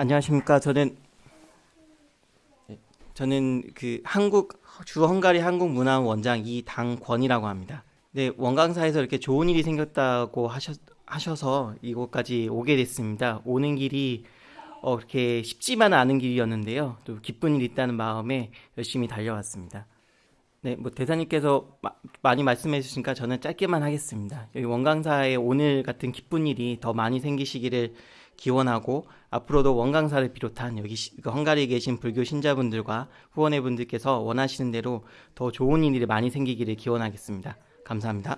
안녕하십니까. 저는 네, 저는 그 한국 주 헝가리 한국 문화원 원장 이당권이라고 합니다. 네, 원강사에서 이렇게 좋은 일이 생겼다고 하셔, 하셔서 이곳까지 오게 됐습니다. 오는 길이 어, 그렇게 쉽지만은 않은 길이었는데요. 또 기쁜 일이 있다는 마음에 열심히 달려왔습니다. 네, 뭐 대사님께서 마- 많이 말씀해 주시니까 저는 짧게만 하겠습니다. 여기 원강사에 오늘 같은 기쁜 일이 더 많이 생기시기를 기원하고 앞으로도 원강사를 비롯한 여기 시- 그 헝가리에 계신 불교 신자분들과 후원회 분들께서 원하시는 대로 더 좋은 일이 많이 생기기를 기원하겠습니다. 감사합니다.